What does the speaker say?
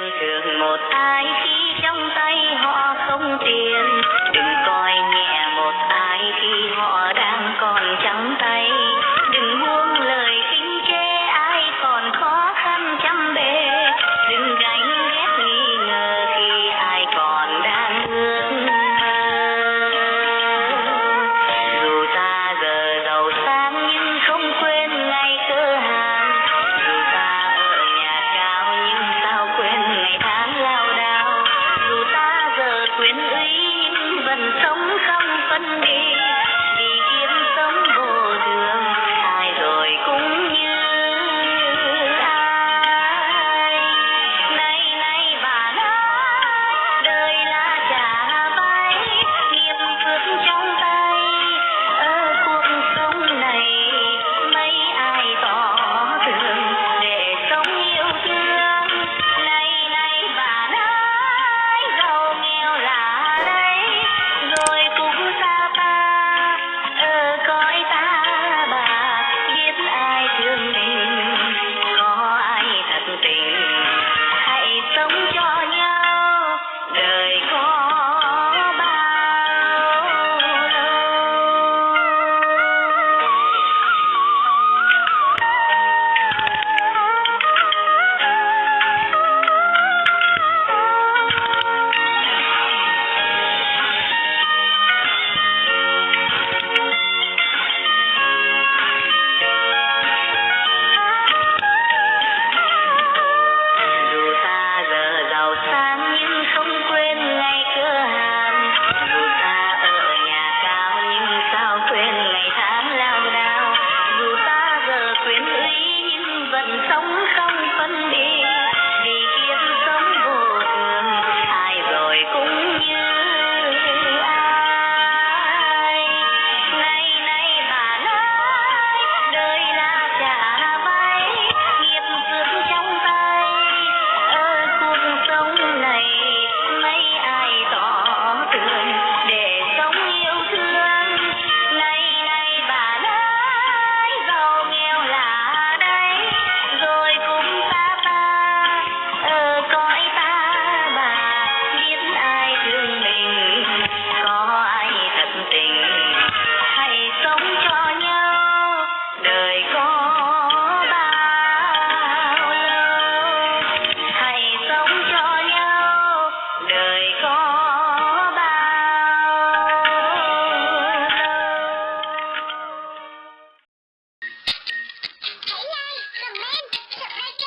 quen một ai khi trong tay họ không tiền. wind I